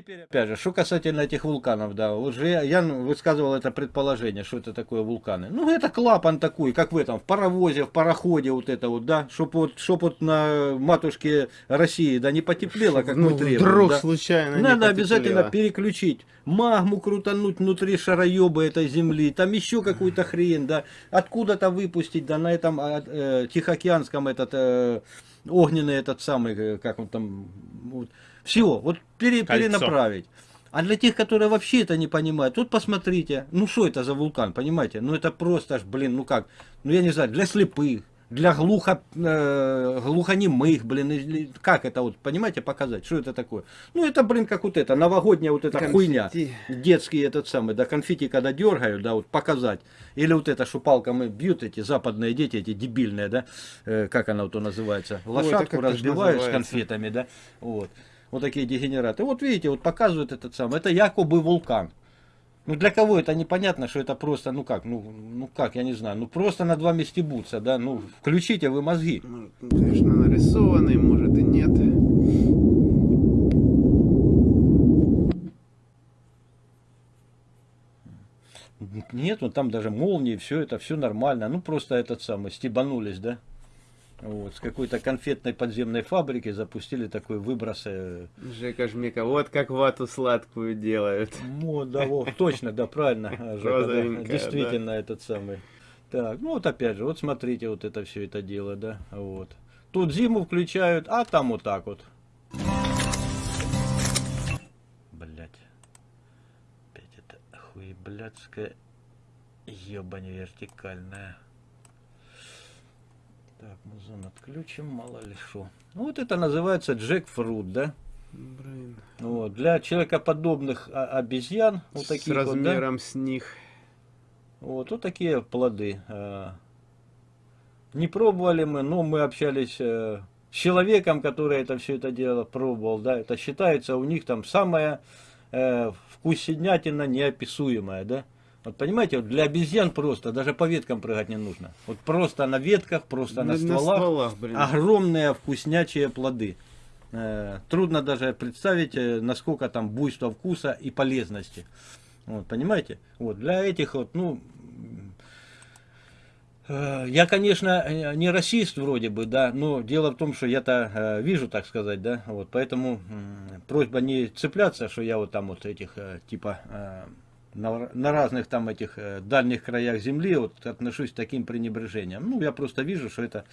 теперь, опять же, что касательно этих вулканов, да, уже я, я высказывал это предположение, что это такое вулканы. Ну, это клапан такой, как в этом, в паровозе, в пароходе вот это вот, да, чтоб вот, чтоб вот на матушке России, да, не потеплело, как ну, мы требуем. Вдруг да. случайно Надо обязательно переключить, магму крутануть внутри шароеба этой земли, там еще какую-то хрень, да, откуда-то выпустить, да, на этом а, э, Тихоокеанском этот э, огненный этот самый, э, как он там, вот, все, вот пере- Кольцо. перенаправить. А для тех, которые вообще это не понимают, тут посмотрите, ну что это за вулкан, понимаете? Ну это просто аж, блин, ну как, ну я не знаю, для слепых, для глухо, э, глухонемых, блин, или как это вот, понимаете, показать, что это такое? Ну это, блин, как вот это, новогодняя вот эта Конфетти. хуйня, детский этот самый, да, конфетти, когда дергают, да, вот показать. Или вот это, что палками бьют эти западные дети, эти дебильные, да, э, как она вот называется, лошадку как-то ж разбиваешь с конфетами, да, вот. Вот такие дегенераты. Вот видите, вот показывают этот самый, это якобы вулкан. Ну для кого это непонятно, что это просто, ну как, ну, ну как, я не знаю, ну просто над вами стебутся, да, ну включите вы мозги. Ну, конечно, нарисованный, может и нет. Нет, ну там даже молнии, все это, все нормально. Ну просто этот самый, стебанулись, да. Вот, с какой-то конфетной подземной фабрики запустили такой выброс. э, Жека Жмека, вот как вату сладкую делают. Ну, да, вот, точно, да, правильно, Жека, да, действительно этот самый. Так, ну вот опять же, вот смотрите, вот это все это дело, да, вот. Тут зиму включают, а там вот так вот. Блять. Опять это хуеблядская ебань вертикальная. Так, музон отключим, мало ли что. Ну вот это называется джекфрут, да? Блин. Вот, для человекоподобных а- обезьян, вот С таких вот, да, размером с них. вот, вот такие плоды. а. Не пробовали мы, но мы общались э, с человеком, который это все это дело пробовал, да, это считается у них там самая э, вкуснятина неописуемая, да. Вот понимаете, вот для обезьян просто, даже по веткам прыгать не нужно. Вот просто на ветках, просто на, стволах, стволах, блин. огромные вкуснячие плоды. Э, Трудно даже представить, э, насколько там буйство вкуса и полезности. Вот, понимаете? Вот, для этих вот, ну, э, я, конечно, э, не расист вроде бы, да, но дело в том, что я-то э, вижу, так сказать, да, вот, поэтому просьба не цепляться, что я вот там вот этих, э, типа, на, на разных там этих э, дальних краях земли вот отношусь с таким пренебрежением. Ну, я просто вижу, что это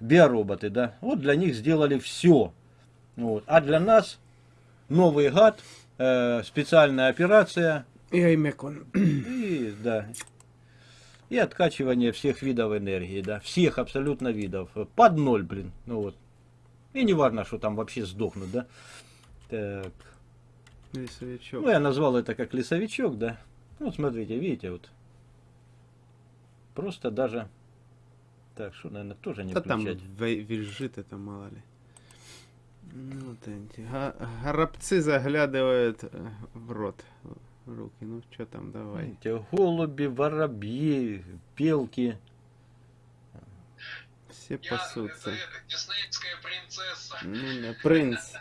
биороботы, да, вот для них сделали все, вот, а для нас новый гад, э, специальная операция, И Аймекон. и, да, и откачивание всех видов энергии, да, всех абсолютно видов, под ноль, блин, ну вот, и не важно, что там вообще сдохнут, да, так, Лесовичок. ну, я назвал это как лесовичок, да. Вот смотрите, видите, вот. Просто даже... Так, что, наверное, тоже не Да там включать. ве- визжит это, мало ли. Ну, вот эти. Горобцы заглядывают э, в рот. в Руки. Ну, что там, давай. Видите, голуби, воробьи, белки. Все Я пасутся. это, это, диснеевская принцесса. Ну, да, принц.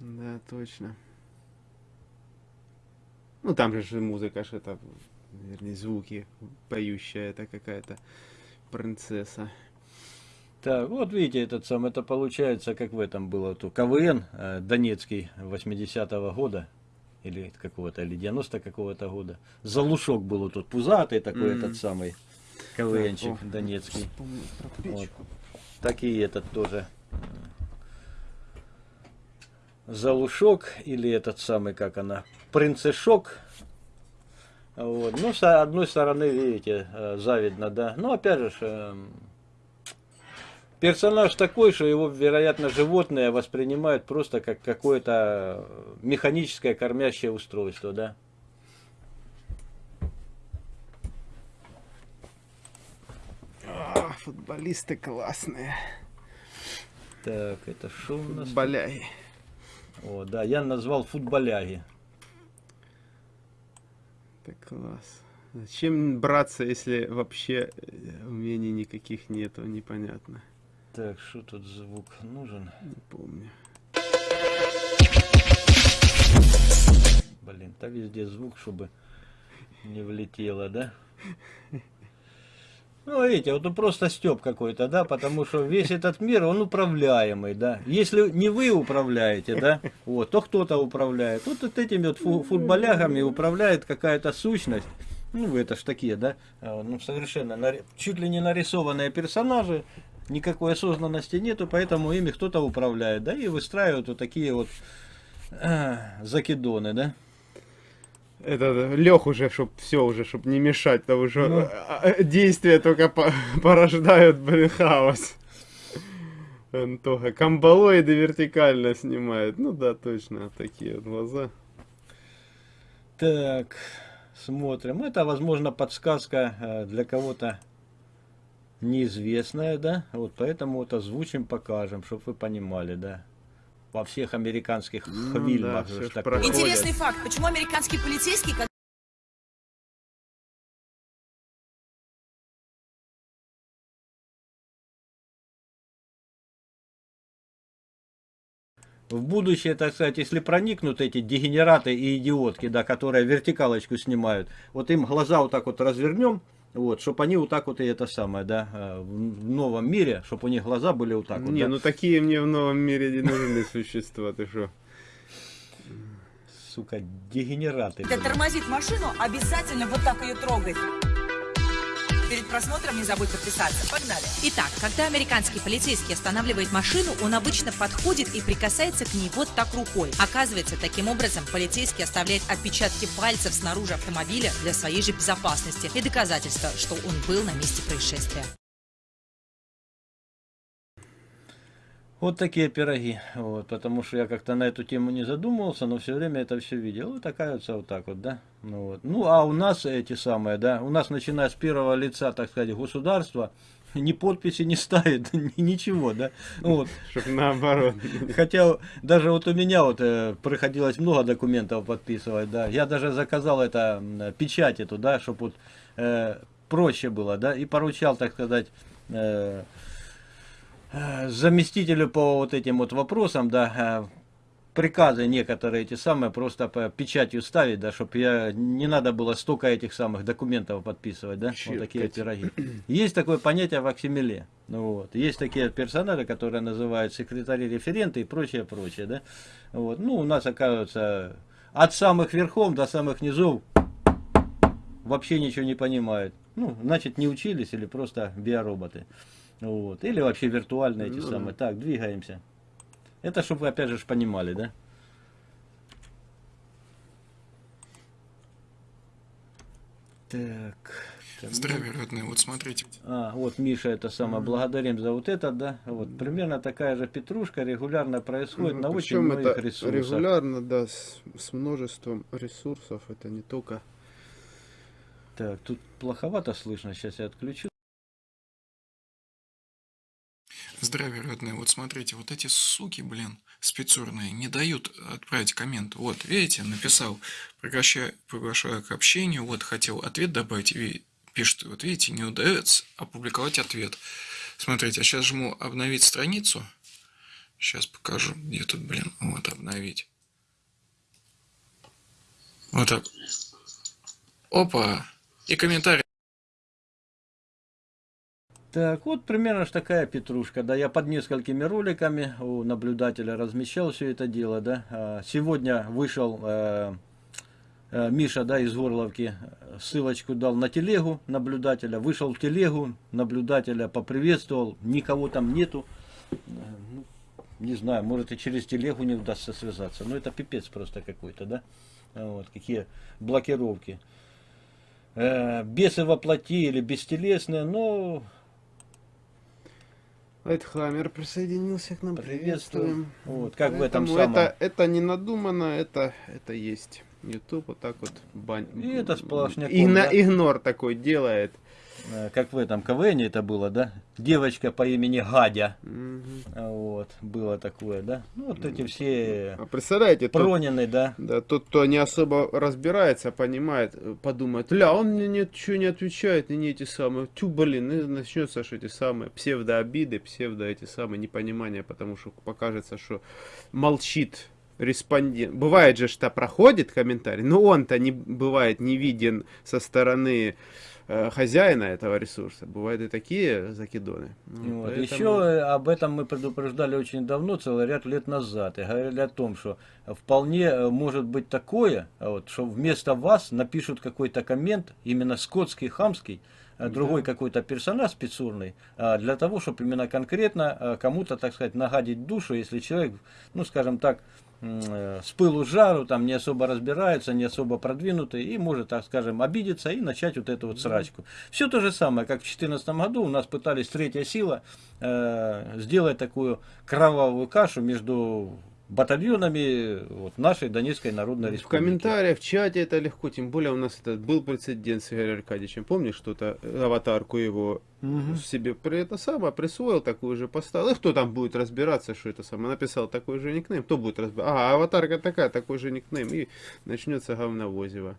Да, точно. Ну, там же музыка, что это, вернее, звуки поющая, это какая-то принцесса. Так, вот видите, этот сам, это получается, как в этом было, то КВН э, Донецкий 80-го года, или какого-то, или 90 какого-то года. Залушок был тут пузатый такой, М. этот самый КВНчик Так, о, донецкий. Вот. Так и этот тоже. Залушок или этот самый, как она, принцешок. Вот. Ну, с одной стороны, видите, э, завидно, да. Но опять же, эм, персонаж такой, что его, вероятно, животные воспринимают просто как какое-то механическое кормящее устройство, да. А, футболисты классные. Так, это что у нас? Футболяги. О, да, я назвал футболяги. Это класс. Зачем браться, если вообще э, умений никаких нету, непонятно. Так, что тут звук нужен? Не помню. Блин, да везде звук, чтобы не влетело, да? Ну, видите, вот ну, просто степ какой-то, да, потому что весь этот мир, он управляемый, да. Если не вы управляете, да, вот, то кто-то управляет. Вот, вот этими вот фу футболягами управляет какая-то сущность. Ну, это ж такие, да, а, ну, совершенно, чуть ли не нарисованные персонажи, никакой осознанности нету, поэтому ими кто-то управляет, да, и выстраивают вот такие вот а, закидоны, да. Это лег уже, чтоб все уже, чтоб не мешать, потому что Ну. а, а, действия только по- порождают, блин, хаос. Антоха, камбалоиды вертикально снимает. Ну да, точно, такие вот глаза. Так, смотрим. Это, возможно, подсказка э, для кого-то неизвестная, да? Вот поэтому вот озвучим, покажем, чтобы вы понимали, да? Во всех американских Ну фильмах да. Интересный факт. Почему американский полицейский, когда В будущее, так сказать, если проникнут эти дегенераты и идиотки, да, которые вертикалочку снимают, вот им глаза вот так вот развернем, вот, чтобы они вот так вот и это самое, да, э, в новом мире, чтобы у них глаза были вот так вот. не, да. ну такие мне в новом мире не нужны существа, ты что? Сука, дегенераты. блин. тормозит машину, обязательно вот так ее трогать. Перед просмотром не забудь подписаться. Погнали. Итак, когда американский полицейский останавливает машину, он обычно подходит и прикасается к ней вот так рукой. Оказывается, таким образом полицейский оставляет отпечатки пальцев снаружи автомобиля для своей же безопасности и доказательства, что он был на месте происшествия. Вот такие пироги. Вот, потому что я как-то на эту тему не задумывался, но все время это все видел. Вот оказывается вот так вот, да. Ну, вот. ну а у нас эти самые, да, у нас начиная с первого лица, так сказать, государства, ни подписи не ставит, ни- ничего, да. Вот. Чтоб наоборот. Хотя даже вот у меня вот э, приходилось много документов подписывать, да. Я даже заказал это печать эту, да, чтобы вот э, проще было, да, и поручал, так сказать, э, заместителю по вот этим вот вопросам, да, э, приказы некоторые эти самые просто по печатью ставить, да, чтобы я не надо было столько этих самых документов подписывать, да, вот такие Чиркать. пироги. Есть такое понятие в Аксимиле. Ну, вот. Есть такие персонажи, которые называют секретари-референты и прочее, прочее, да. Вот. Ну, у нас, оказывается, от самых верхов до самых низов вообще ничего не понимают. Ну, значит, не учились или просто биороботы. Вот. Или вообще виртуальные эти Ну самые. Так, двигаемся. Это чтобы вы опять же понимали, да? Так. Здравия, родные. Вот смотрите. А, вот Миша, это самое, благодарим за вот это, да. Вот примерно такая же петрушка регулярно происходит на очень многих это ресурсах. регулярно, да, с, с множеством ресурсов. Это не только... Так, тут плоховато слышно, сейчас я отключу. Здравия, родные. Вот смотрите, вот эти суки, блин, спецурные, не дают отправить коммент. Вот, видите, написал, приглашаю, приглашаю к общению, вот, хотел ответ добавить, пишет, вот видите, не удается опубликовать ответ. Смотрите, а сейчас жму обновить страницу. Сейчас покажу, где тут, блин, вот, обновить. Вот так. Опа! И комментарий. Так, вот примерно ж такая петрушка, да, я под несколькими роликами у наблюдателя размещал все это дело, да. А, Сегодня вышел э, э, Миша, да, из Горловки, э, ссылочку дал на телегу наблюдателя, вышел в телегу, наблюдателя поприветствовал, никого там нету. Э, ну, не знаю, может и через телегу не удастся связаться, но это пипец просто какой-то, да. Вот, какие блокировки. Э, бесы воплоти или бестелесные, но Лайтхаммер присоединился к нам. Приветствуем. Приветствуем. Вот, как в этом Поэтому самом. это, это не надумано, это, это есть. YouTube вот так вот бань... И это сплошняком, Игно- да. Игнор такой делает. Э, как в этом КВН это было, да? Девочка по имени Гадя. А Вот, было такое, да? Ну, вот эти все А представляете, тот, Пронины, да? да, тот, кто не особо разбирается, понимает, э, подумает, ля, он мне ничего не отвечает, и не эти самые, тю, блин, и начнется, что эти самые псевдообиды, псевдо эти самые непонимания, потому что покажется, что молчит респондент. Бывает же, что проходит комментарий, но он-то не бывает не виден со стороны хозяина этого ресурса. Бывают и такие закидоны. Ну, Вот. поэтому- Еще об этом мы предупреждали очень давно, целый ряд лет назад, и говорили о том, что вполне э, может быть такое, вот, что вместо вас напишут какой-то коммент, именно скотский, хамский, э, другой какой-то персонаж спецурный, а, для того, чтобы именно конкретно э, кому-то, так сказать, нагадить душу, если человек, ну, скажем так, э, с пылу жару, там не особо разбирается, не особо продвинутый, и может, так скажем, обидеться и начать вот эту вот срачку. Все то же самое, как в 2014 году у нас пытались третья сила э, сделать такую кровавую кашу между батальонами вот, нашей Донецкой Народной В Республики. комментариях, в чате это легко, тем более у нас это был прецедент с Игорем Аркадьевичем. Помнишь, что-то э, аватарку его Мгм. себе при это самое присвоил, такую же поставил. И кто там будет разбираться, что это самое? Написал такой же никнейм, кто будет разбираться? А, аватарка такая, такой же никнейм, и начнется говновозево.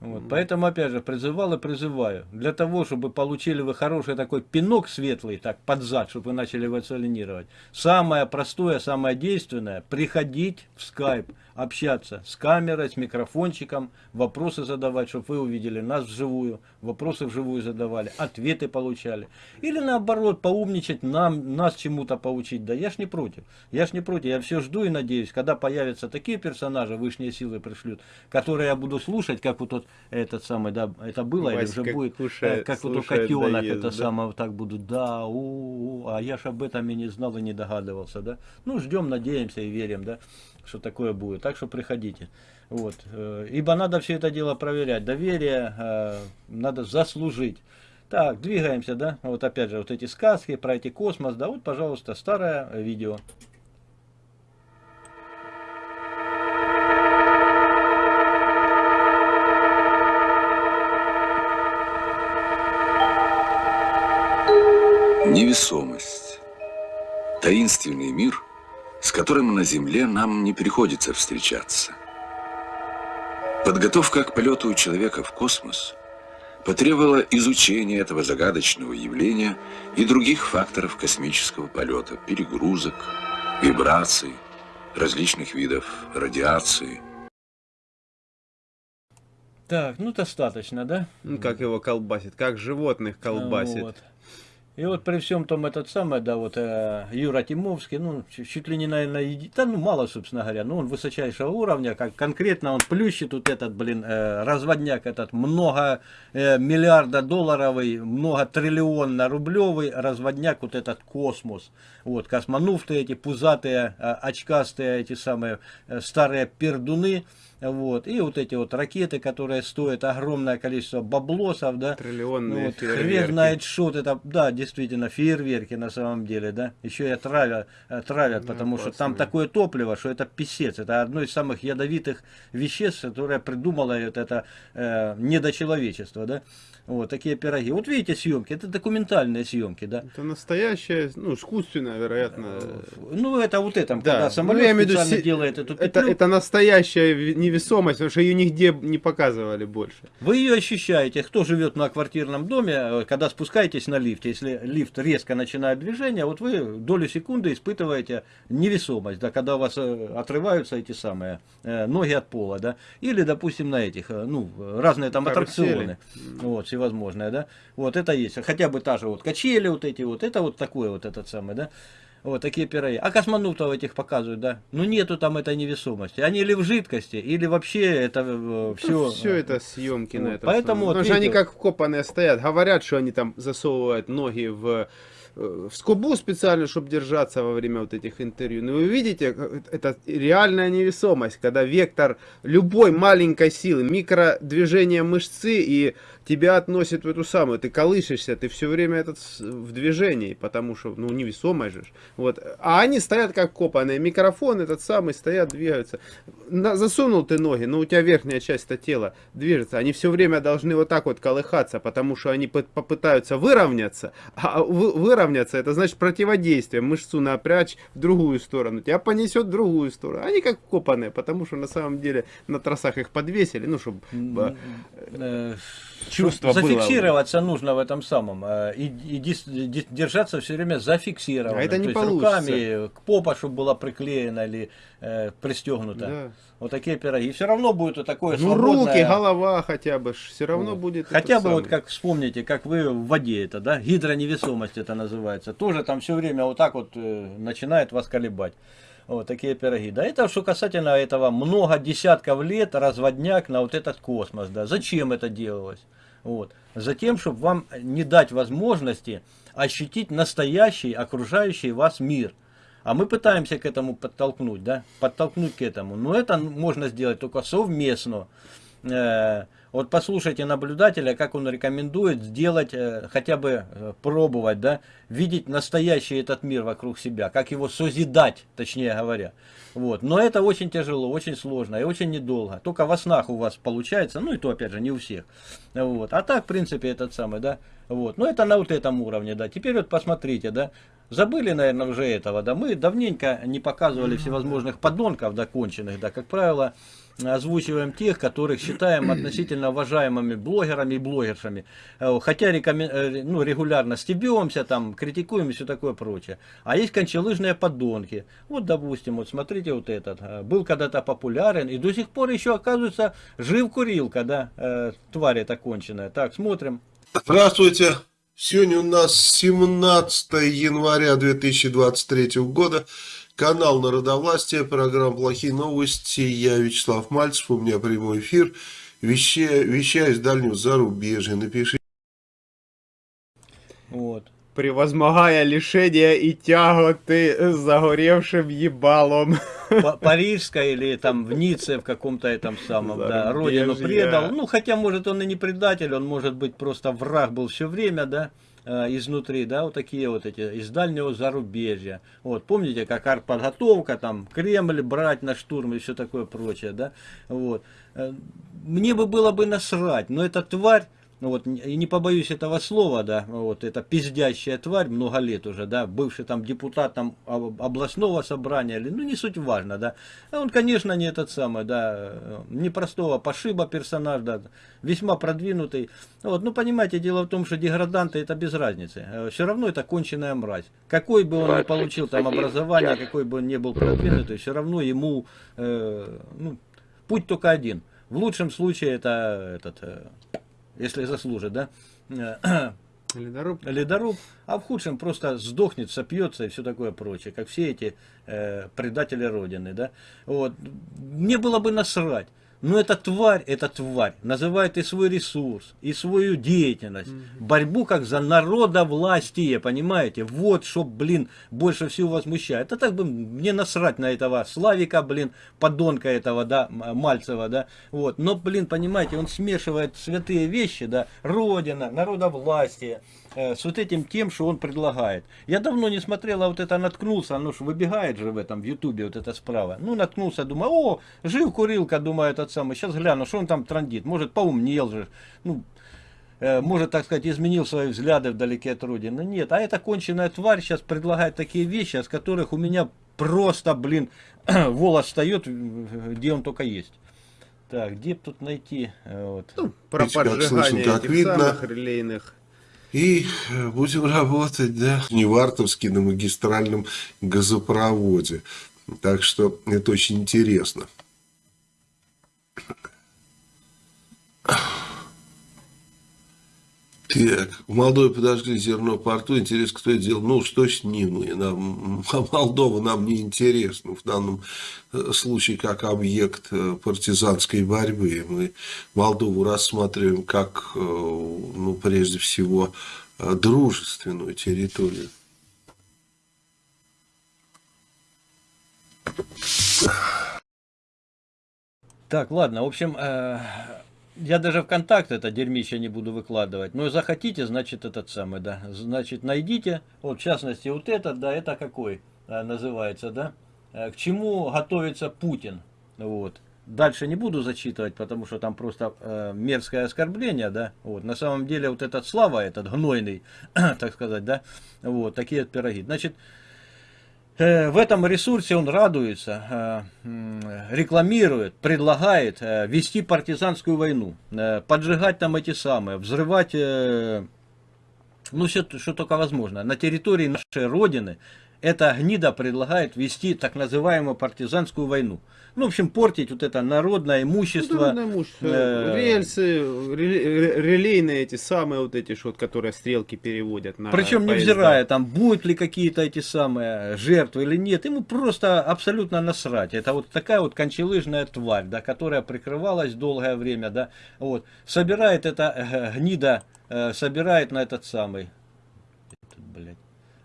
Вот, поэтому, опять же, призывал и призываю. Для того, чтобы получили вы хороший такой пинок светлый, так, под зад, чтобы вы начали эволюционировать. Самое простое, самое действенное, приходить в скайп, общаться с камерой, с микрофончиком, вопросы задавать, чтобы вы увидели нас вживую, вопросы вживую задавали, ответы получали. Или наоборот, поумничать, нам, нас чему-то поучить. Да я ж не против. Я ж не против. Я все жду и надеюсь, когда появятся такие персонажи, высшие силы пришлют, которые я буду слушать, как вот тот, этот самый, да, это было или Васька уже будет, кушает- э, как вот у котенок, да ест, это да? самое, так будут, да, у, у, у, а я ж об этом и не знал и не догадывался, да. Ну, ждем, надеемся и верим, да, что такое будет. Так что приходите. Вот. э, Ибо надо все это дело проверять. Доверие э, надо заслужить. Так, двигаемся, да? Вот опять же, вот эти сказки про эти космос, да, вот, пожалуйста, старое видео. Невесомость. Таинственный мир, с которым на Земле нам не приходится встречаться. Подготовка к полету человека в космос потребовала изучения этого загадочного явления и других факторов космического полета, перегрузок, вибраций, различных видов радиации. Так, ну достаточно, да? Ну, как его колбасит, как животных колбасит. Вот. И вот при всем том этот самый, да, вот э, Юра Тимовский, ну, чуть, ли не, наверное, еди- да, ну, мало, собственно говоря, но он высочайшего уровня, как конкретно он плющит вот этот, блин, э, разводняк этот, много э, миллиарда долларовый, много триллионно рублевый разводняк, вот этот космос. Вот, космонавты эти пузатые, э, очкастые, эти самые э, старые пердуны, вот, и вот эти вот ракеты, которые стоят огромное количество баблосов, да, Триллионные ну, вот, фейерверки. хрен знает что это, да, действительно, фейерверки на самом деле, да. Еще и травят, э, травят Да, потому что там такое топливо, что это писец. Это одно из самых ядовитых веществ, которое придумало вот это э, недочеловечество, да. Вот такие пироги. Вот видите съемки, это документальные съемки, да. Это настоящее, ну, искусственное, вероятно. Ну, это вот это, Да, когда ну, самолет я виду специально се- делает эту Это, петлю. это настоящая ви- невесомость, потому что ее нигде не показывали больше. Вы ее ощущаете, кто живет на квартирном доме, э, когда спускаетесь на лифте, если лифт резко начинает движение, вот вы долю секунды испытываете невесомость, да, когда у вас э, отрываются эти самые э, ноги от пола, да, или, допустим, на этих, ну, разные там Карусели. аттракционы, вот, всевозможные, да, вот это есть, хотя бы та же вот качели вот эти вот, это вот такое вот этот самый, да, вот такие пироги. А космонавтов этих показывают, да. Ну нету там этой невесомости. Они или в жидкости, или вообще это все. все это съемки на вот, этом. поэтому вот Потому что они видите- как вкопанные стоят. Говорят, что они там засовывают ноги в э, в скобу специально, чтобы держаться во время вот этих интервью. Но вы видите, э, это реальная невесомость, когда вектор любой маленькой силы, микродвижение мышцы и тебя относит в эту самую, ты колышешься, ты все время этот в движении, потому что, ну, невесомость же. Вот. А они стоят как копанные, микрофон этот самый, стоят, двигаются. На- засунул ты ноги, но у тебя верхняя часть тела движется. Они все время должны вот так вот колыхаться, потому что они пы- попытаются выровняться. А вы- выровняться, это значит противодействие. Мышцу напрячь в другую сторону. Тебя понесет в другую сторону. Они как копанные, потому что на самом деле на тросах их подвесили, ну, чтобы э, чувство было. зафиксироваться нужно в этом самом э, и, и дис- держаться все время зафиксировано. А это не То есть получится. руками к попа, чтобы была приклеена или э, пристегнута. Да. Вот такие пироги. И все равно будет вот такое Ну, свободное... руки, голова хотя бы, все равно Вот. будет. Хотя бы вот самый. как вспомните, как вы в воде это, да, гидроневесомость это называется. Тоже там все время вот так вот э, начинает вас колебать. Вот такие пироги. Да, это что касательно этого много десятков лет разводняк на вот этот космос. Да. Зачем это делалось? Вот. Затем, чтобы вам не дать возможности ощутить настоящий окружающий вас мир. А мы пытаемся к этому подтолкнуть, да, подтолкнуть к этому. Но это можно сделать только совместно. Э, Вот послушайте наблюдателя, как он рекомендует сделать, э, хотя бы э, пробовать, да, видеть настоящий этот мир вокруг себя, как его созидать, точнее говоря. Вот. Но это очень тяжело, очень сложно и очень недолго. Только во снах у вас получается, ну и то, опять же, не у всех. Вот. А так, в принципе, этот самый, да. Вот. Но это на вот этом уровне, да. Теперь вот посмотрите, да. Забыли, наверное, уже этого, да. Мы давненько не показывали всевозможных подонков, да, конченых, да. Как правило, озвучиваем тех, которых считаем относительно уважаемыми блогерами и блогершами. Э, Хотя рекомен- э, ну, регулярно стебемся, там, критикуем и все такое прочее. А есть кончелыжные подонки. Вот, допустим, вот смотрите вот этот. э, Был когда-то популярен и до сих пор еще, оказывается, жив курилка, да, тварь эта конченая. Так, смотрим. Здравствуйте. Сегодня у нас 17 января 2023 года. Канал Народовластия, программа «Плохие новости». Я Вячеслав Мальцев, у меня прямой эфир. Вещаю, вещаю из дальнего зарубежья. Напишите. Вот. Превозмогая лишения и тяготы с загоревшим ебалом. Па- Парижской или там в Ницце в каком-то этом самом, да, родину предал. Ну, хотя, может, он и не предатель, он, может быть, просто враг был все время, да, изнутри, да, вот такие вот эти, из дальнего зарубежья. Вот, помните, как артподготовка, там, Кремль брать на штурм и все такое прочее, да, вот. Э, Мне бы было бы насрать, но эта тварь, ну вот, и не побоюсь этого слова, да, вот, это пиздящая тварь, много лет уже, да, бывший там депутат там об- областного собрания, или, ну, не суть важно, да, а он, конечно, не этот самый, да, э, непростого пошиба персонаж, да, весьма продвинутый, вот, ну, понимаете, дело в том, что деграданты это без разницы, все равно это конченая мразь, какой бы он ни получил там образование, какой бы он ни был продвинутый, все равно ему, э, ну, путь только один, в лучшем случае это этот, э, если заслужит, да, э, Ледоруб. ледоруб, а в худшем просто сдохнет, сопьется и все такое прочее, как все эти э, предатели Родины, да. Вот. Мне было бы насрать. Но эта тварь, эта тварь называет и свой ресурс, и свою деятельность, борьбу как за народовластие, понимаете? Вот что, блин, больше всего возмущает. А так бы мне насрать на этого Славика, блин, подонка этого, да, Мальцева, да. Вот. Но, блин, понимаете, он смешивает святые вещи, да, Родина, народовластие, с вот этим тем, что он предлагает. Я давно не смотрел, а вот это наткнулся, оно ж выбегает же в этом, в Ютубе, вот это справа. Ну, наткнулся, думаю, о, жив курилка, думаю, этот самый, сейчас гляну, что он там трандит, может, поумнел же, ну, э, может, так сказать, изменил свои взгляды вдалеке от Родины. Нет, а эта конченая тварь сейчас предлагает такие вещи, от которых у меня просто, блин, волос встает, э, где он только есть. Так, где тут найти? э, Вот. Про как слышно, поджигание этих видно. самых релейных. И э, будем работать, да, в Невартовске на магистральном газопроводе. Так что это очень интересно. Так, в Молдове подожгли зерно порту. Интересно, кто это делал? Ну, что с ним? И нам, Молдова нам не интересна в данном э, случае как объект э, партизанской борьбы. Мы Молдову рассматриваем как, э, ну, прежде всего, дружественную территорию. Так, ладно, в общем, э, я даже ВКонтакте это дерьмище не буду выкладывать. Но захотите, значит, этот самый, да. Значит, найдите. Вот, в частности, вот этот, да, это какой э, называется, да? Э, К чему готовится Путин? Вот. Дальше не буду зачитывать, потому что там просто э, мерзкое оскорбление, да. Вот. На самом деле, вот этот Слава, этот гнойный, так сказать, да. Вот, такие вот пироги. Значит, В этом ресурсе он радуется, э, рекламирует, предлагает э, вести партизанскую войну, э, поджигать там эти самые, взрывать, э, ну все, что только возможно. На территории нашей Родины эта гнида предлагает вести так называемую партизанскую войну. Ну, в общем, портить вот это народное имущество. Народное имущество, э, рельсы, реле- ре- релейные эти самые вот эти, вот, которые стрелки переводят на Причем поезда. невзирая, там будут ли какие-то эти самые жертвы или нет, ему просто абсолютно насрать. Это вот такая вот кончелыжная тварь, да, которая прикрывалась долгое время, да, вот, собирает это э, гнида, э, собирает на этот самый,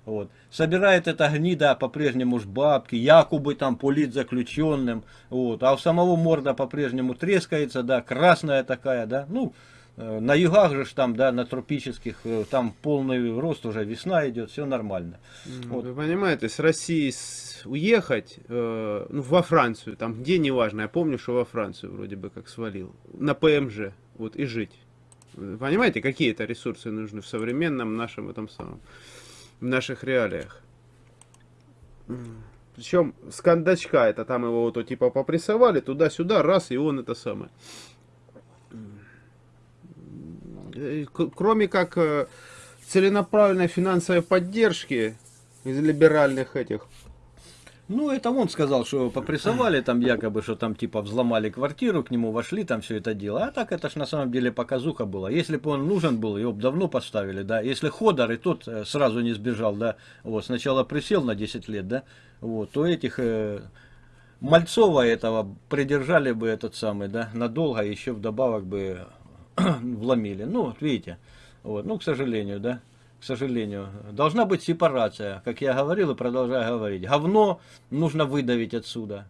вот, собирает эта гнида по-прежнему ж бабки, якобы там политзаключенным, вот, а у самого морда по-прежнему трескается, да, красная такая, да, ну, Э, На югах же там, да, на тропических, э, там полный рост уже, весна идет, все нормально. Вот. Вы понимаете, с России уехать э, ну, во Францию, там где неважно, я помню, что во Францию вроде бы как свалил, на ПМЖ, вот и жить. Вы понимаете, какие это ресурсы нужны в современном нашем этом самом, в наших реалиях. Причем с кондачка это там его вот типа попрессовали туда-сюда, раз, и он это самое. Э, Кроме как э, целенаправленной финансовой поддержки из либеральных этих. Ну, это он сказал, что попрессовали там якобы, что там типа взломали квартиру, к нему вошли, там все это дело. А так это ж на самом деле показуха была. Если бы он нужен был, его бы давно поставили, да. Если Ходор и тот э, сразу не сбежал, да, вот, сначала присел на 10 лет, да, вот, то этих э, Мальцова этого придержали бы этот самый, да, надолго, еще вдобавок бы вломили. Ну, вот видите, вот, ну, к сожалению, да, к сожалению. Должна быть сепарация, как я говорил и продолжаю говорить. Говно нужно выдавить отсюда.